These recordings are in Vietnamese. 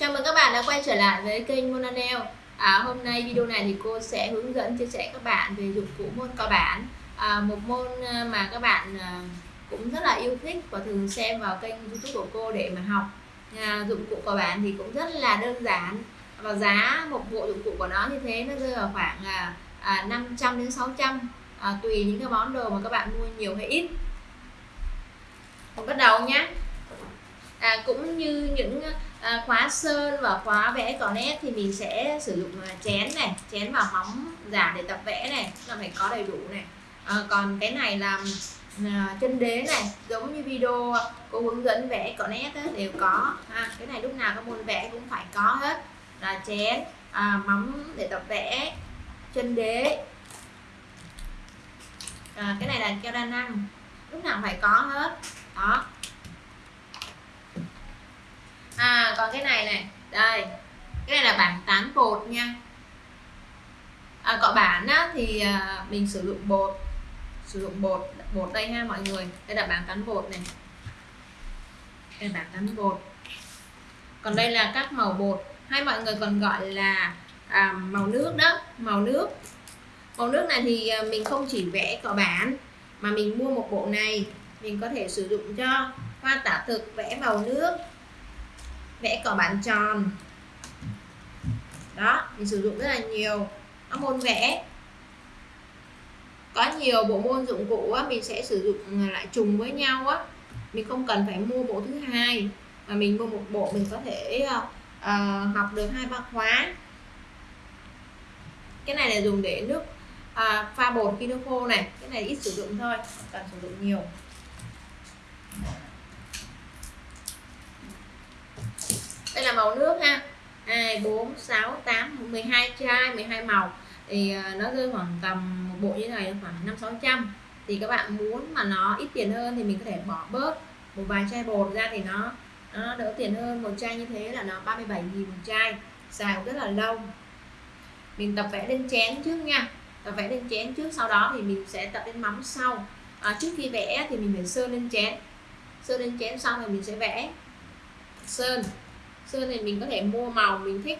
Chào mừng các bạn đã quay trở lại với kênh monanel à, Hôm nay video này thì cô sẽ hướng dẫn chia sẻ các bạn về dụng cụ môn cơ bản à, Một môn à, mà các bạn à, cũng rất là yêu thích và thường xem vào kênh youtube của cô để mà học. À, Dụng cụ cơ bản thì cũng rất là đơn giản Và giá một bộ dụng cụ của nó như thế nó rơi vào khoảng à, à, 500 đến 600 à, Tùy những cái món đồ mà các bạn mua nhiều hay ít. Mình bắt đầu nhé à, cũng như những à, khóa sơn và khóa vẽ có nét thì mình sẽ sử dụng à, chén này chén và móng giả để tập vẽ này là phải có đầy đủ này. À, còn cái này là à, chân đế này giống như video cô hướng dẫn vẽ cỏ nét ấy, đều có. À, cái này lúc nào các môn vẽ cũng phải có hết. Là chén à, móng để tập vẽ chân đế. À, cái này là keo đa năng lúc nào phải có hết. Đó à còn cái này này. Đây. Cái này là bảng tán bột nha. À, cọ bản á, thì à, mình sử dụng bột. Sử dụng bột bột đây ha mọi người. Đây là bảng tán bột này. Đây là bảng tán bột. Còn đây là các màu bột. Hay mọi người còn gọi là à, màu nước đó. Màu nước. Màu nước này thì à, mình không chỉ vẽ cọ bản mà mình mua một bộ này. Mình có thể sử dụng cho hoa tả thực vẽ màu nước vẽ cỏ bản tròn. Đó mình sử dụng rất là nhiều. Các môn vẽ. Có nhiều bộ môn dụng cụ á, mình sẽ sử dụng ừ, lại trùng với nhau á. Mình không cần phải mua bộ thứ hai mà mình mua một bộ mình có thể uh, học được hai ba khóa. Cái này là dùng để nước uh, pha bột khi nước khô này. Cái này ít sử dụng thôi không cần sử dụng nhiều. Đây là màu nước ha. 2 4 6 8 12 chai 12 màu. Thì ờ, nó rơi khoảng tầm một bộ như này khoảng 5 600 thì các bạn muốn mà nó ít tiền hơn thì mình có thể bỏ bớt một vài chai bột ra thì nó nó đỡ tiền hơn. Một chai như thế là nó 37 000 một chai. Xài rất là lâu. Mình tập vẽ lên chén trước nha. Tập vẽ lên chén trước sau đó thì mình sẽ tập lên mắm sau. À, trước khi vẽ thì mình phải sơn lên chén. Sơn lên chén xong rồi mình sẽ vẽ sơn sơn thì mình có thể mua màu mình thích.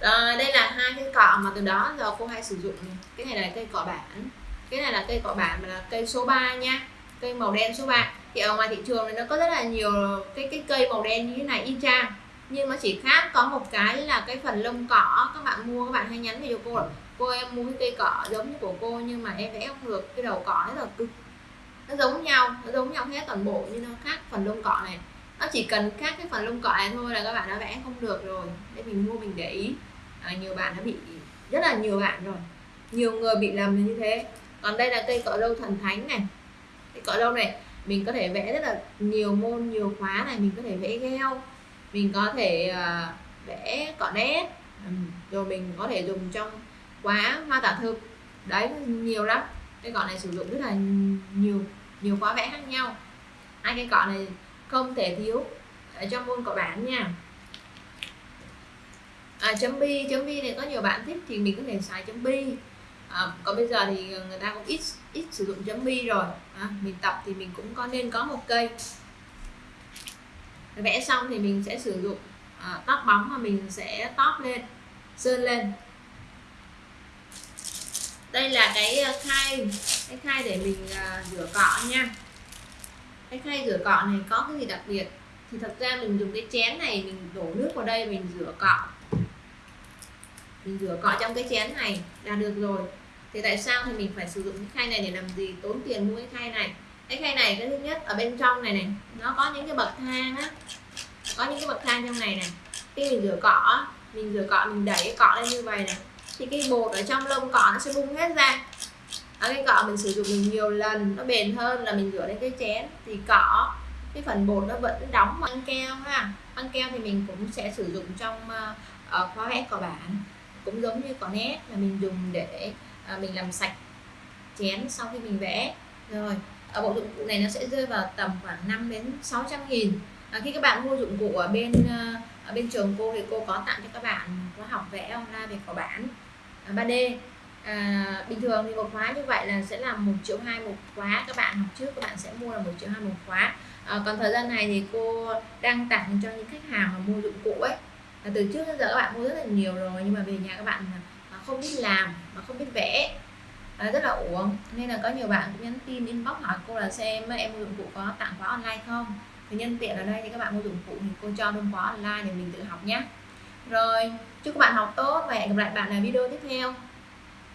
Rồi, đây là hai cái cọ mà từ đó giờ cô hay sử dụng. Cái này là cây cọ bản. Cái này là cây cọ bản mà là cây số 3 nha. Cây màu đen số 3 thì ở ngoài thị trường này nó có rất là nhiều cái cái cây màu đen như thế này, y chang. Nhưng nó chỉ khác có một cái là cái phần lông cỏ các bạn mua, các bạn hay nhắn về cho cô là, cô, em mua cái cây cỏ giống như của cô nhưng mà em vẽ không được. Cái đầu cỏ rất là cực nó giống nhau nó giống nhau hết toàn bộ nhưng nó khác phần lông cọ này. Nó chỉ cần khác cái phần lông cọ này thôi là các bạn đã vẽ không được rồi. Để mình mua mình để ý. À, nhiều bạn đã bị rất là nhiều bạn rồi. Nhiều người bị lầm như thế. Còn đây là cây cọ lâu thần thánh này. Cây cọ lâu này mình có thể vẽ rất là nhiều môn nhiều khóa này mình có thể vẽ gheo. Mình có thể uh, vẽ cọ nét rồi mình có thể dùng trong khóa hoa tả thực. Đấy nhiều lắm cái cọ này sử dụng rất là nhiều nhiều khóa vẽ khác nhau. Hai cái cọ này không thể thiếu ở trong môn cọ bản nha. À, chấm bi chấm bi này có nhiều bạn thích thì mình có thể xài chấm bi. À, còn bây giờ thì người ta cũng ít ít sử dụng chấm bi rồi. À, mình tập thì mình cũng có nên có một cây. Vẽ xong thì mình sẽ sử dụng à, tóc bóng mà mình sẽ tóp lên sơn lên đây là cái ờ, khay cái khay để mình ờ, rửa cọ nha. Cái khay rửa cọ này có cái gì đặc biệt? Thì thật ra mình dùng cái chén này, mình đổ nước vào đây, mình rửa cọ. Mình rửa cọ trong cái chén này là được rồi. Thì tại sao thì mình phải sử dụng cái khay này để làm gì? Tốn tiền mua cái khay này. Cái khay này, cái thứ nhất, ở bên trong này này, nó có những cái bậc thang á. Có những cái bậc thang trong này này. Khi mình rửa cọ mình rửa cọ, mình đẩy cái cọ lên như vậy này thì cái bột ở trong lông cỏ nó sẽ bung hết ra. Ở cái cọ mình sử dụng mình nhiều lần nó bền hơn là mình rửa lên cái chén. Thì cỏ cái phần bột nó vẫn đóng băng keo ha. Băng keo thì mình cũng sẽ sử dụng trong ờ, ở khóa vẽ cỏ bản cũng giống như cỏ nét là mình dùng để à, mình làm sạch chén sau khi mình vẽ. Rồi ở bộ dụng cụ này nó sẽ rơi vào tầm khoảng 5 đến 600 nghìn. À, khi các bạn mua dụng cụ ở bên ở bên trường cô thì cô có tặng cho các bạn khóa học vẽ online về cỏ bản 3D à, bình thường thì một khóa như vậy là sẽ là một triệu hai một khóa. Các bạn học trước các bạn sẽ mua là một triệu hai một khóa. À, còn thời gian này thì cô đang tặng cho những khách hàng mà mua dụng cụ ấy. Là từ trước đến giờ các bạn mua rất là nhiều rồi nhưng mà về nhà các bạn à, không biết làm mà không biết vẽ à, rất là uổng. Nên là có nhiều bạn cũng nhắn tin inbox hỏi cô là xem em mua dụng cụ có tặng khóa online không? Thì nhân tiện ở đây thì các bạn mua dụng cụ thì cô cho luôn khóa online để mình tự học nhé rồi, chúc các bạn học tốt và hẹn gặp lại bạn ở video tiếp theo.